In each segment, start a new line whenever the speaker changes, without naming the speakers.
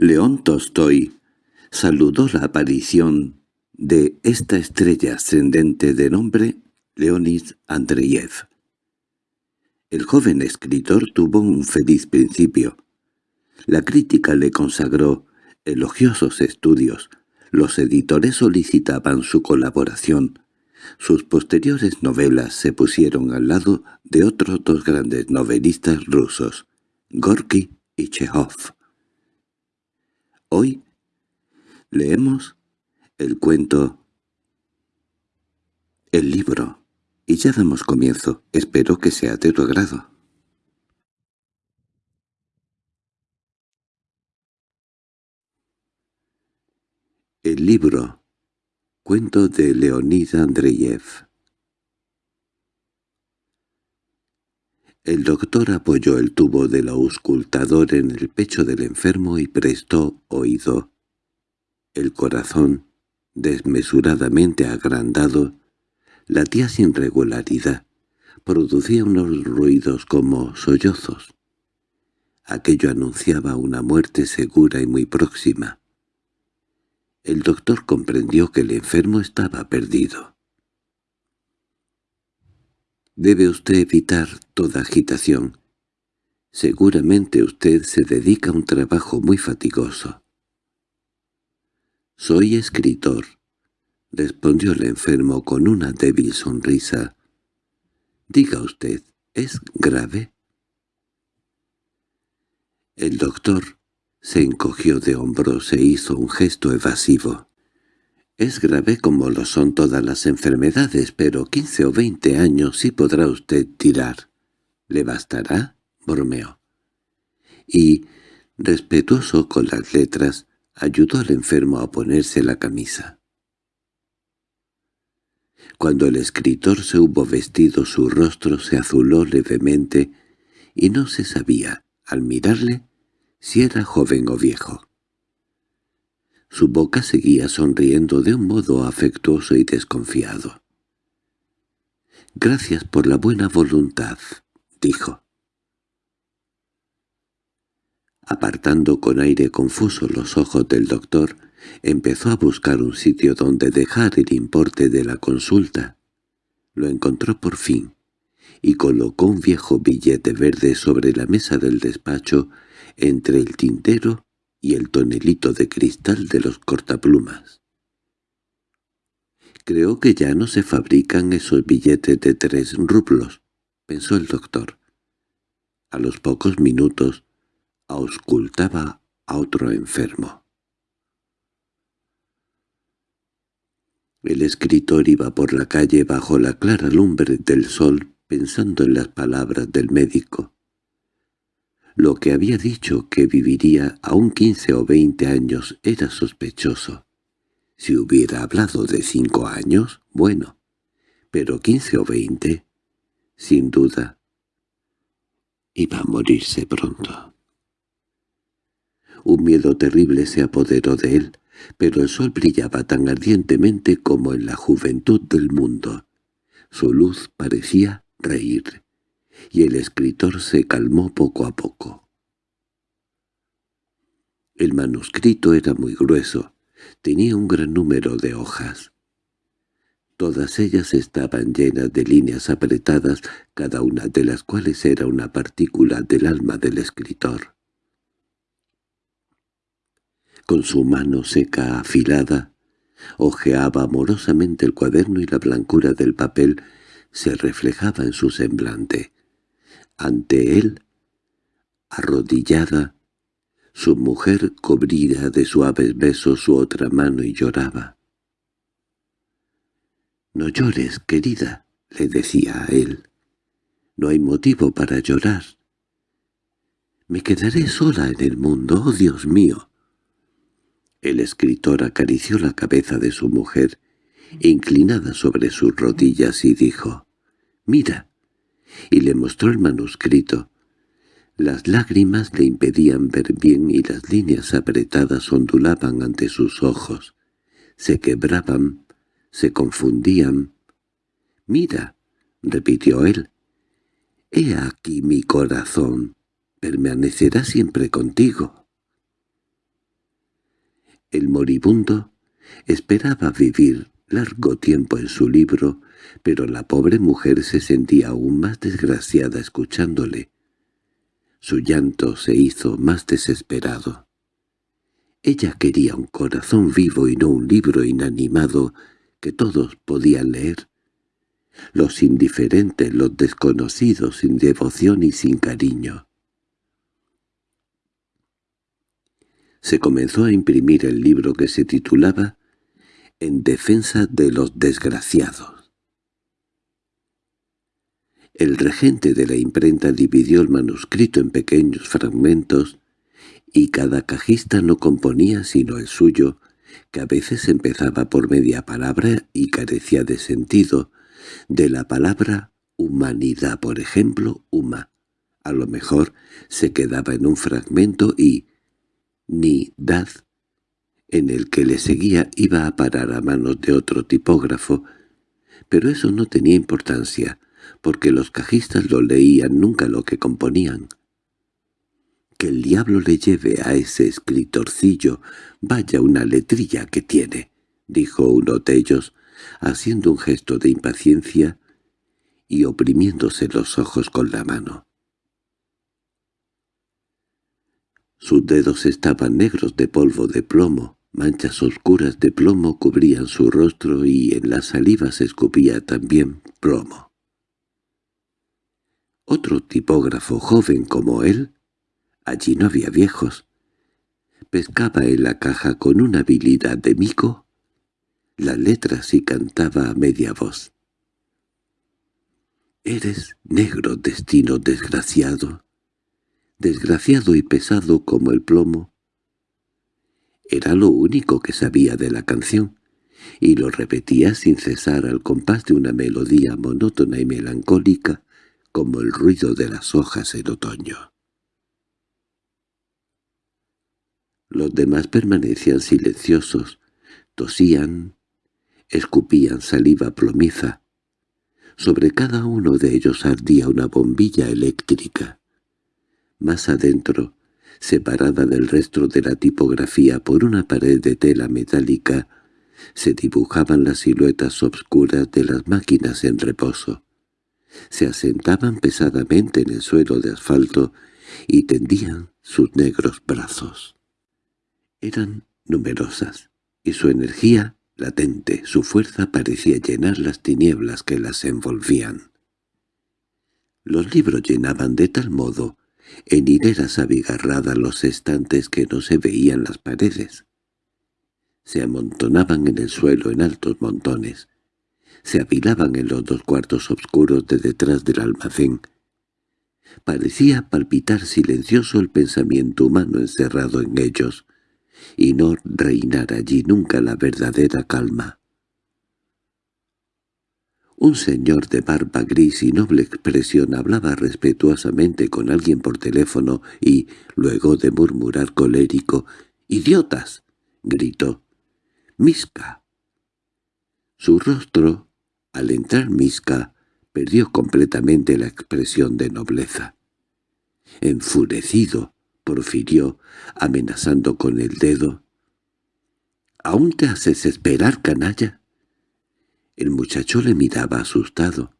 León Tolstoy saludó la aparición de esta estrella ascendente de nombre Leonid Andreyev. El joven escritor tuvo un feliz principio. La crítica le consagró elogiosos estudios, los editores solicitaban su colaboración. Sus posteriores novelas se pusieron al lado de otros dos grandes novelistas rusos, Gorky y Chekhov. Hoy leemos el cuento El libro, y ya damos comienzo. Espero que sea de tu agrado. El libro Cuento de Leonid Andreyev El doctor apoyó el tubo del auscultador en el pecho del enfermo y prestó oído. El corazón, desmesuradamente agrandado, latía sin regularidad, producía unos ruidos como sollozos. Aquello anunciaba una muerte segura y muy próxima. El doctor comprendió que el enfermo estaba perdido. Debe usted evitar toda agitación. Seguramente usted se dedica a un trabajo muy fatigoso. «Soy escritor», respondió el enfermo con una débil sonrisa. «Diga usted, ¿es grave?» El doctor se encogió de hombros e hizo un gesto evasivo. Es grave como lo son todas las enfermedades, pero quince o veinte años sí podrá usted tirar. ¿Le bastará? bromeó. Y, respetuoso con las letras, ayudó al enfermo a ponerse la camisa. Cuando el escritor se hubo vestido su rostro se azuló levemente y no se sabía, al mirarle, si era joven o viejo. Su boca seguía sonriendo de un modo afectuoso y desconfiado. «Gracias por la buena voluntad», dijo. Apartando con aire confuso los ojos del doctor, empezó a buscar un sitio donde dejar el importe de la consulta. Lo encontró por fin, y colocó un viejo billete verde sobre la mesa del despacho entre el tintero y el tonelito de cristal de los cortaplumas. «Creo que ya no se fabrican esos billetes de tres rublos», pensó el doctor. A los pocos minutos auscultaba a otro enfermo. El escritor iba por la calle bajo la clara lumbre del sol pensando en las palabras del médico. Lo que había dicho que viviría aún quince o veinte años era sospechoso. Si hubiera hablado de cinco años, bueno, pero quince o veinte, sin duda, iba a morirse pronto. Un miedo terrible se apoderó de él, pero el sol brillaba tan ardientemente como en la juventud del mundo. Su luz parecía reír y el escritor se calmó poco a poco. El manuscrito era muy grueso, tenía un gran número de hojas. Todas ellas estaban llenas de líneas apretadas, cada una de las cuales era una partícula del alma del escritor. Con su mano seca afilada, hojeaba amorosamente el cuaderno y la blancura del papel se reflejaba en su semblante. Ante él, arrodillada, su mujer cubría de suaves besos su otra mano y lloraba. «No llores, querida», le decía a él. «No hay motivo para llorar. Me quedaré sola en el mundo, oh Dios mío». El escritor acarició la cabeza de su mujer, inclinada sobre sus rodillas, y dijo, «Mira, y le mostró el manuscrito. Las lágrimas le impedían ver bien y las líneas apretadas ondulaban ante sus ojos. Se quebraban, se confundían. «Mira», repitió él, «he aquí mi corazón, permanecerá siempre contigo». El moribundo esperaba vivir largo tiempo en su libro, pero la pobre mujer se sentía aún más desgraciada escuchándole. Su llanto se hizo más desesperado. Ella quería un corazón vivo y no un libro inanimado que todos podían leer. Los indiferentes, los desconocidos, sin devoción y sin cariño. Se comenzó a imprimir el libro que se titulaba «En defensa de los desgraciados». El regente de la imprenta dividió el manuscrito en pequeños fragmentos y cada cajista no componía sino el suyo, que a veces empezaba por media palabra y carecía de sentido, de la palabra humanidad, por ejemplo, huma. A lo mejor se quedaba en un fragmento y ni dad, en el que le seguía iba a parar a manos de otro tipógrafo, pero eso no tenía importancia, porque los cajistas lo leían nunca lo que componían. Que el diablo le lleve a ese escritorcillo, vaya una letrilla que tiene, dijo uno de ellos, haciendo un gesto de impaciencia y oprimiéndose los ojos con la mano. Sus dedos estaban negros de polvo de plomo, manchas oscuras de plomo cubrían su rostro y en la saliva se escupía también plomo. Otro tipógrafo joven como él Allí no había viejos. Pescaba en la caja con una habilidad de mico las letras y cantaba a media voz. «Eres negro destino desgraciado, desgraciado y pesado como el plomo». Era lo único que sabía de la canción, y lo repetía sin cesar al compás de una melodía monótona y melancólica como el ruido de las hojas en otoño. Los demás permanecían silenciosos, tosían, escupían saliva plomiza. Sobre cada uno de ellos ardía una bombilla eléctrica. Más adentro, separada del resto de la tipografía por una pared de tela metálica, se dibujaban las siluetas obscuras de las máquinas en reposo. Se asentaban pesadamente en el suelo de asfalto y tendían sus negros brazos. Eran numerosas, y su energía, latente, su fuerza parecía llenar las tinieblas que las envolvían. Los libros llenaban de tal modo, en hileras abigarradas los estantes que no se veían las paredes. Se amontonaban en el suelo en altos montones, se apilaban en los dos cuartos oscuros de detrás del almacén. Parecía palpitar silencioso el pensamiento humano encerrado en ellos, y no reinar allí nunca la verdadera calma. Un señor de barba gris y noble expresión hablaba respetuosamente con alguien por teléfono y, luego de murmurar colérico, «¡Idiotas!», gritó. «¡Misca!». Su rostro, al entrar Misca, perdió completamente la expresión de nobleza. Enfurecido, profirió, amenazando con el dedo. —¿Aún te haces esperar, canalla? El muchacho le miraba asustado.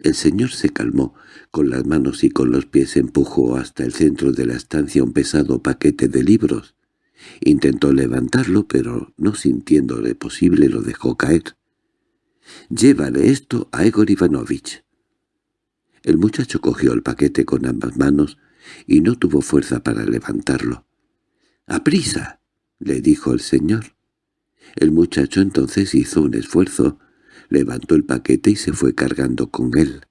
El señor se calmó, con las manos y con los pies empujó hasta el centro de la estancia un pesado paquete de libros. Intentó levantarlo, pero no sintiéndole posible lo dejó caer. «Llévale esto a Egor Ivanovich». El muchacho cogió el paquete con ambas manos, y no tuvo fuerza para levantarlo. —¡Aprisa! —le dijo el señor. El muchacho entonces hizo un esfuerzo, levantó el paquete y se fue cargando con él.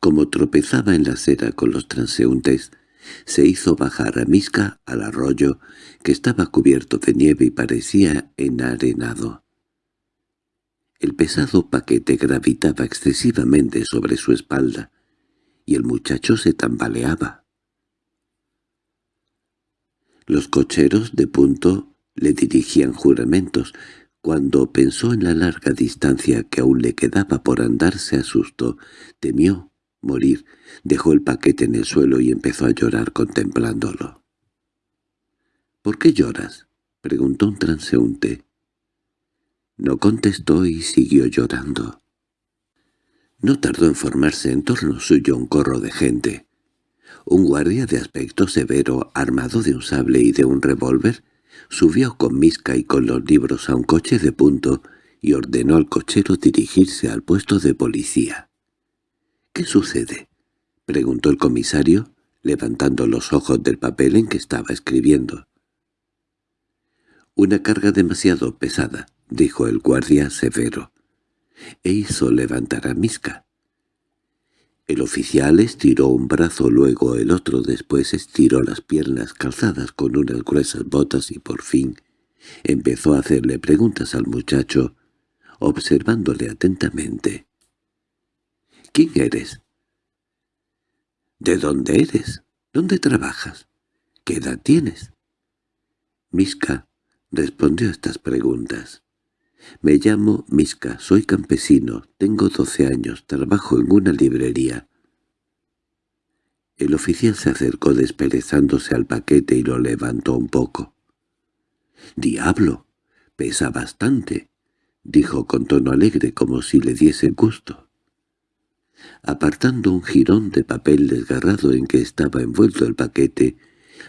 Como tropezaba en la acera con los transeúntes, se hizo bajar a Misca al arroyo, que estaba cubierto de nieve y parecía enarenado. El pesado paquete gravitaba excesivamente sobre su espalda, y el muchacho se tambaleaba. Los cocheros de punto le dirigían juramentos. Cuando pensó en la larga distancia que aún le quedaba por andar se asustó, temió morir, dejó el paquete en el suelo y empezó a llorar contemplándolo. —¿Por qué lloras? —preguntó un transeúnte. No contestó y siguió llorando. No tardó en formarse en torno suyo un corro de gente. Un guardia de aspecto severo, armado de un sable y de un revólver, subió con Misca y con los libros a un coche de punto y ordenó al cochero dirigirse al puesto de policía. —¿Qué sucede? —preguntó el comisario, levantando los ojos del papel en que estaba escribiendo. —Una carga demasiado pesada —dijo el guardia severo e hizo levantar a Miska. El oficial estiró un brazo, luego el otro, después estiró las piernas calzadas con unas gruesas botas y por fin empezó a hacerle preguntas al muchacho, observándole atentamente. —¿Quién eres? —¿De dónde eres? ¿Dónde trabajas? ¿Qué edad tienes? Miska respondió a estas preguntas. Me llamo Miska, soy campesino, tengo doce años, trabajo en una librería. El oficial se acercó desperezándose al paquete y lo levantó un poco. —¡Diablo! Pesa bastante —dijo con tono alegre como si le diese gusto. Apartando un jirón de papel desgarrado en que estaba envuelto el paquete,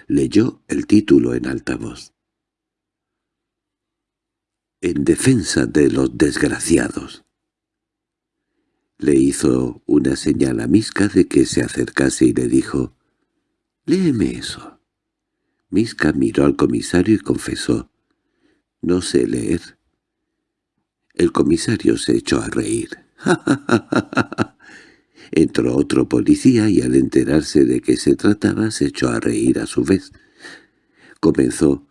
leyó el título en alta voz en defensa de los desgraciados. Le hizo una señal a Miska de que se acercase y le dijo, «Léeme eso». Miska miró al comisario y confesó, «No sé leer». El comisario se echó a reír. «Ja, Entró otro policía y al enterarse de qué se trataba se echó a reír a su vez. Comenzó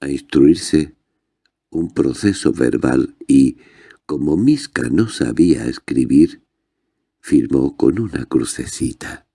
a instruirse un proceso verbal y, como Miska no sabía escribir, firmó con una crucecita.